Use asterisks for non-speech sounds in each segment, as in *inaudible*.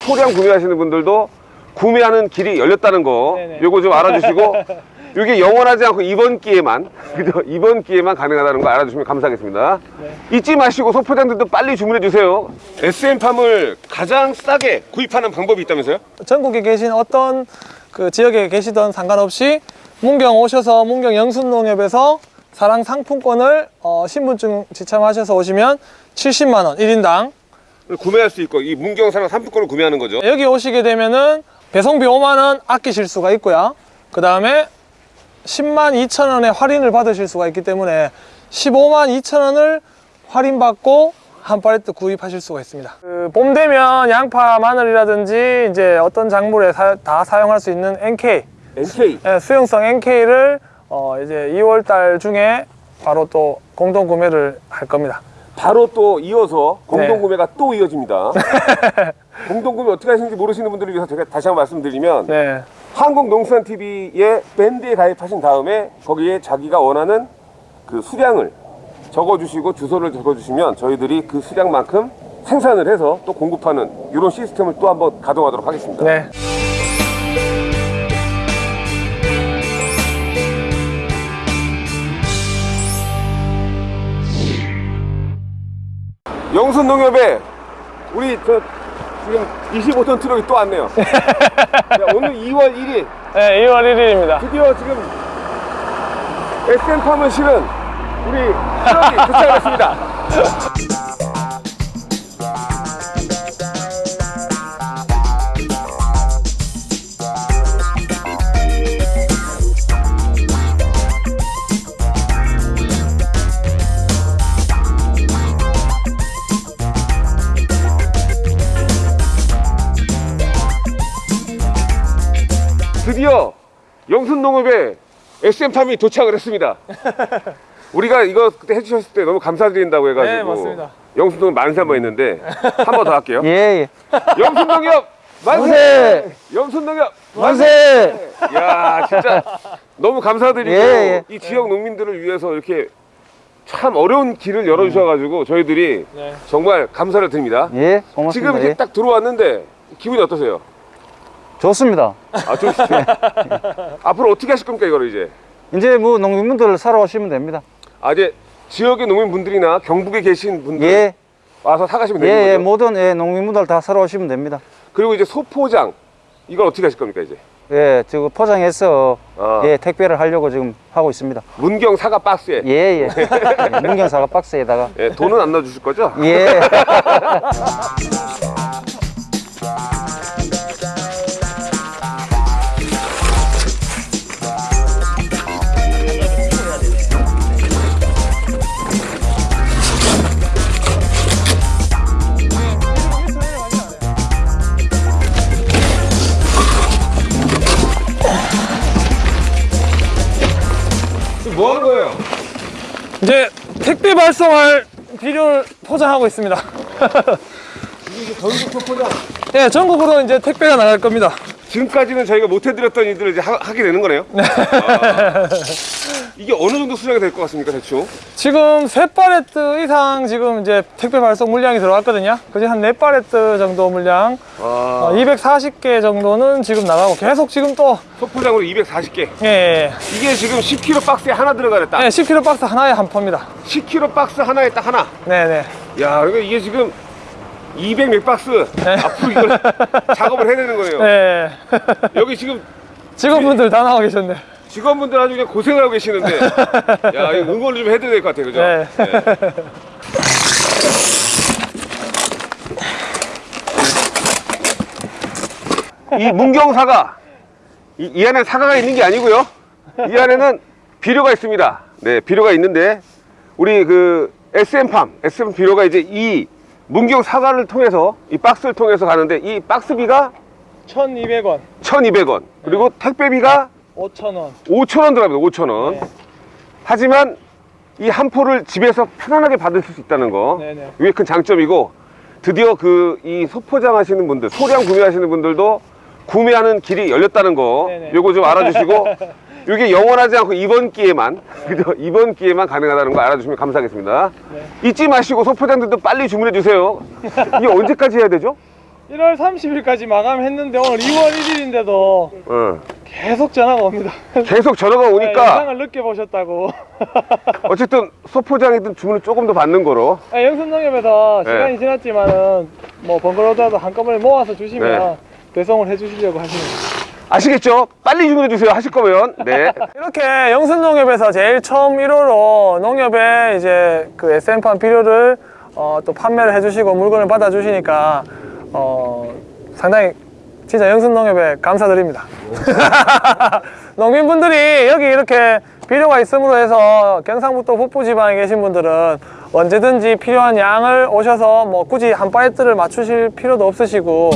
소량 구매하시는 분들도 구매하는 길이 열렸다는 거 네네. 요거 좀 알아주시고 *laughs* 이게 영원하지 않고 이번 기회만 그죠? 이번 기회만 가능하다는 거 알아주시면 감사하겠습니다 잊지 마시고 소포장들도 빨리 주문해 주세요 SM팜을 가장 싸게 구입하는 방법이 있다면서요? 전국에 계신 어떤 그 지역에 계시던 상관없이 문경 오셔서 문경 영순농협에서 사랑 상품권을 어, 신분증 지참하셔서 오시면 70만 원 1인당 구매할 수 있고 이 문경 사랑 상품권을 구매하는 거죠 여기 오시게 되면은 배송비 5만 원 아끼실 수가 있고요. 그 다음에 10만 2천 원의 할인을 받으실 수가 있기 때문에 15만 2천 원을 할인받고 한 팔레트 구입하실 수가 있습니다. 그 봄 되면 양파, 마늘이라든지 이제 어떤 작물에 사- 다 사용할 수 있는 NK NK 예, 수용성 NK를 어 이제 2월 달 중에 바로 또 공동 구매를 할 겁니다. 바로 또 이어서 공동 네. 구매가 또 이어집니다 *laughs* 공동 구매 어떻게 하시는지 모르시는 분들을 위해서 제가 다시 한번 말씀드리면 네. 한국농수산TV의 밴드에 가입하신 다음에 거기에 자기가 원하는 그 수량을 적어주시고 주소를 적어주시면 저희들이 그 수량만큼 생산을 해서 또 공급하는 이런 시스템을 또 한번 가동하도록 하겠습니다. 네. 영순농협에 우리 저 지금 25톤 트럭이 또 왔네요. *laughs* 야, 오늘 2월 1일 네, 2월 1일입니다. 드디어 지금 SM팜을 실은 우리 트럭이 도착했습니다. *laughs* 드디어 영순농업에 SM팜이 도착을 했습니다. *laughs* 우리가 이거 그때 해주셨을 때 너무 감사드린다고 해가지고 네, 맞습니다. 영순농업 만세 한번 했는데 *laughs* 한 번 더 할게요. 예, 예. 영순농협 만세! 만세! 영순농협 만세! 야 진짜 너무 감사드리고 예, 예. 이 지역 농민들을 위해서 이렇게 참 어려운 길을 열어주셔가지고 저희들이 네. 정말 감사를 드립니다. 예, 고맙습니다. 지금 이렇게 예. 딱 들어왔는데 기분이 어떠세요? 좋습니다. 아, 좀 *laughs* 앞으로 어떻게 하실 겁니까 이거를 이제? 이제 뭐 농민분들 사러 오시면 됩니다. 아 이제 지역의 농민분들이나 경북에 계신 분들 예, 와서 사가시면 예, 되는 거죠? 예, 모든 예, 농민분들 다 사러 오시면 됩니다. 그리고 이제 소포장 이걸 어떻게 하실 겁니까 이제? 예, 지금 포장해서 아. 예, 택배를 하려고 지금 하고 있습니다. 문경 사과 박스에 예, 예. *laughs* 예, 문경 사과 박스에다가 예, 돈은 안 넣어주실 거죠? 예. *laughs* 뭐 하는 거예요? 이제 택배 발송할 비료를 포장하고 있습니다. 이게 전국 소포장 예, 전국으로 이제 택배가 나갈 겁니다. 지금까지는 저희가 못 해드렸던 일들을 이제 하, 게 되는 거네요. 아, 이게 어느 정도 수량이 될 것 같습니까 대충? 지금 세 팔레트 이상 지금 이제 택배 발송 물량이 들어왔거든요. 그중에 한네 팔레트 정도 물량, 아, 어, 240개 정도는 지금 나가고 계속 지금 또 소포장으로 240개. 예, 예, 이게 지금 10kg 박스에 하나 들어가랬다. 예, 10kg 박스 하나에 한 포입니다. 10kg 박스 하나에 딱 하나. 네, 네. 야, 그러니까 이게 지금 200몇 박스 앞으로 이걸 *laughs* 작업을 해야 되는 거네요. 네. 여기 지금 직원분들 다 나와 계셨네. 직원분들 아주 그냥 고생을 하고 계시는데, 야, 이거 응원을 좀 해드려야 될 것 같아요, 그죠? 네. 이 문경 사과 이, 이 안에 사과가 있는 게 아니고요 이 안에는 비료가 있습니다 네 비료가 있는데 우리 그 SM팜 SM 비료가 이제 이 문경 사과를 통해서 이 박스를 통해서 가는데 이 박스비가 1,200원, 1200원 그리고 택배비가 5,000원. 5000원 들어갑니다 5000원 네. 하지만 이 한 포를 집에서 편안하게 받으실 수 있다는 거 네네. 이게 큰 장점이고 드디어 그 이 소포장 하시는 분들 소량 구매하시는 분들도 구매하는 길이 열렸다는 거 네네. 요거 좀 알아주시고 *laughs* 이게 영원하지 않고 이번 기회만 *laughs* 그죠? 이번 기회만 가능하다는 거 알아주시면 감사하겠습니다. 잊지 마시고 소포장들도 빨리 주문해 주세요. *laughs* 이게 언제까지 해야 되죠? 1월 30일까지 마감했는데 오늘 2월 1일인데도 어. 계속 전화가 옵니다. 계속 전화가 네, 오니까 영상을 늦게 보셨다고. *laughs* 어쨌든 소포장이든 주문을 조금 더 받는 거로 아, 영순농협에서 네. 시간이 지났지만 은 뭐 번거로워도 한꺼번에 모아서 주시면 네. 배송을 해주시려고 하시는. 아시겠죠? 빨리 주문해 주세요. 하실 거면 네. *laughs* 이렇게 영순농협에서 제일 처음 1호로 농협에 이제 그 SM판 비료를 어, 또 판매를 해주시고 물건을 받아주시니까 어, 상당히 진짜 영순농협에 감사드립니다. *laughs* 농민분들이 여기 이렇게 비료가 있음으로 해서 경상북도 북부 지방에 계신 분들은 언제든지 필요한 양을 오셔서 뭐 굳이 한 팔레트를 맞추실 필요도 없으시고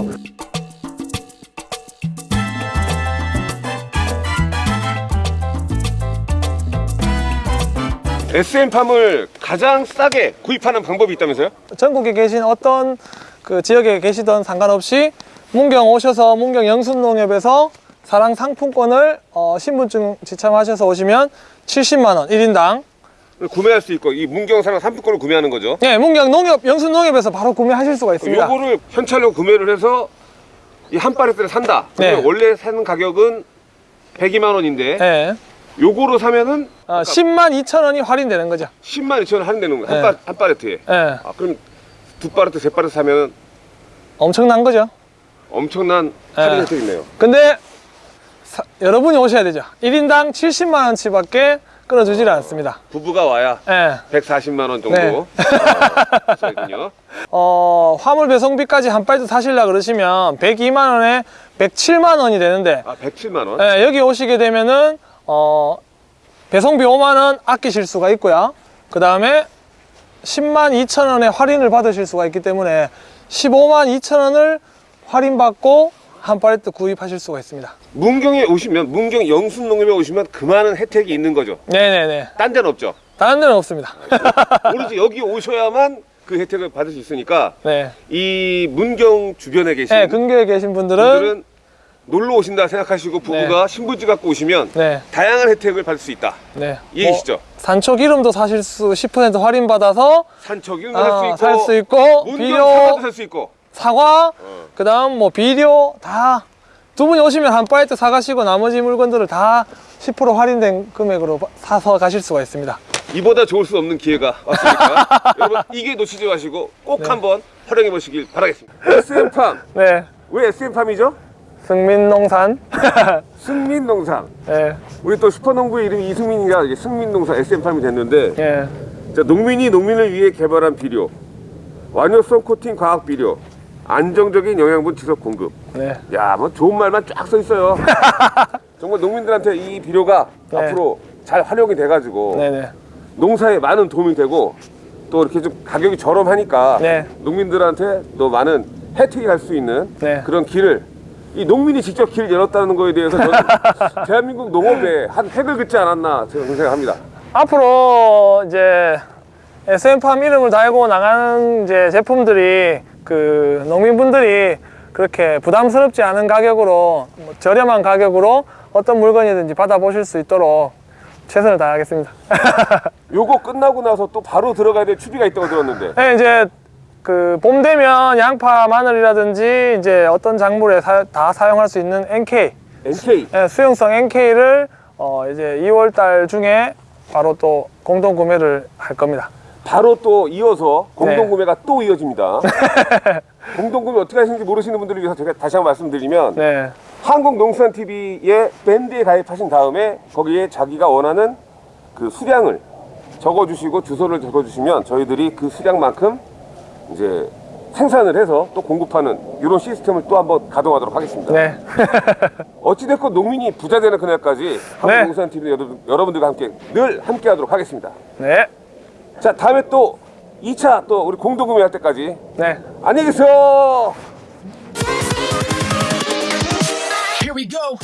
SM팜을 가장 싸게 구입하는 방법이 있다면서요? 전국에 계신 어떤 그 지역에 계시던 상관없이 문경 오셔서 문경 영순농협에서 사랑 상품권을 어, 신분증 지참하셔서 오시면 70만 원 1인당 구매할 수 있고 이 문경 사랑 상품권을 구매하는 거죠. 예, 문경 농협 영순농협에서 바로 구매하실 수가 있습니다. 요거를 현찰로 구매를 해서 이한 파레트를 산다. 네. 원래 사는 가격은 102만 원인데 예. 요거로 사면은 어, 10만 2천 원이 할인되는 거죠. 10만 2천 원 할인되는 거예요. 한, 네. 파, 한 파레트에. 예. 아, 그럼 두 파레트, 세 파레트 사면은 엄청난 거죠. 엄청난 할인 네. 혜택이네요. 근데 사- 여러분이 오셔야 되죠. 1인당 70만 원치 밖에 끊어주질 않습니다. 부부가 와야 예. 140만 원 정도 네. 어. *laughs* 어, 화물 배송비까지 한 팔도 사실라 그러시면 102만 원에 107만 원이 되는데 아, 107만 원. 예, 여기 오시게 되면은 어, 배송비 5만 원 아끼실 수가 있고요. 그 다음에 10만 2천 원의 할인을 받으실 수가 있기 때문에 15만 2천 원을 할인받고 한 팔레트 구입하실 수가 있습니다. 문경에 오시면 문경 영순농협에 오시면 그 많은 혜택이 있는 거죠. 네네네. 딴 데는 없죠. 다른 데는 없습니다. *laughs* 오로지 여기 오셔야만 그 혜택을 받을 수 있으니까 네. 이 문경 주변에 계신 네, 근교에 계신 분들은 분들은 놀러 오신다 생각하시고 부부가 신분증 갖고 오시면 네, 다양한 혜택을 받을 수 있다. 네. 이해되시죠? 뭐, 산초 기름도 사실 수 10% 할인 받아서 산척이도 어, 살수 있고, 비료 사과도 살수 있고. 사과, 어. 그다음 뭐 비료 다 두 분이 오시면 한 파레트 사가시고 나머지 물건들을 다 10% 할인된 금액으로 바- 사서 가실 수가 있습니다. 이보다 좋을 수 없는 기회가 왔으니까 *laughs* 여러분 이게 놓치지 마시고 꼭 네. 한번 활용해 보시길 바라겠습니다. SM팜 네, 왜 SM팜이죠? 승민농산. *laughs* 승민농상. 네, 우리 또 슈퍼농부의 이름이 이승민이라 이게 승민농사 SM팜이 됐는데 예, 자, 농민이 농민을 위해 개발한 비료, 완효성 코팅 과학 비료, 안정적인 영양분 지속 공급. 네, 야, 뭐 좋은 말만 쫙 써 있어요. *laughs* 정말 농민들한테 이 비료가 네. 앞으로 잘 활용이 돼 가지고 네, 네, 농사에 많은 도움이 되고 또 이렇게 좀 가격이 저렴하니까 네. 농민들한테 또 많은 혜택이 갈 수 있는 네. 그런 길을 이 농민이 직접 길을 열었다는 거에 대해서 저는 *laughs* 대한민국 농업에 한 획을 긋지 않았나 저는 생각합니다. 앞으로 이제 SM팜 이름을 달고 나가는 이제 제품들이 그 농민분들이 그렇게 부담스럽지 않은 가격으로 뭐 저렴한 가격으로 어떤 물건이든지 받아보실 수 있도록 최선을 다하겠습니다. *laughs* 요거 끝나고 나서 또 바로 들어가야 될 추비가 있다고 들었는데 네, 이제 그 봄 되면 양파, 마늘이라든지 이제 어떤 작물에 사- 다 사용할 수 있는 NK NK 예, 수용성 NK를 어 이제 2월 달 중에 바로 또 공동 구매를 할 겁니다. 바로 또 이어서 공동 네. 구매가 또 이어집니다. *laughs* 공동 구매 어떻게 하시는지 모르시는 분들을 위해서 제가 다시 한번 말씀드리면 네. 한국농수산TV의 밴드에 가입하신 다음에 거기에 자기가 원하는 그 수량을 적어주시고 주소를 적어주시면 저희들이 그 수량만큼 이제 생산을 해서 또 공급하는 이런 시스템을 또 한번 가동하도록 하겠습니다. 네. *laughs* 어찌됐건 농민이 부자 되는 그날까지 네. 한국농수산TV 여러분, 여러분들과 함께 늘 함께 하도록 하겠습니다. 네. 자, 다음에 또 2차 또 우리 공동 구매할 때까지 네. 안녕히 계세요. Here we go.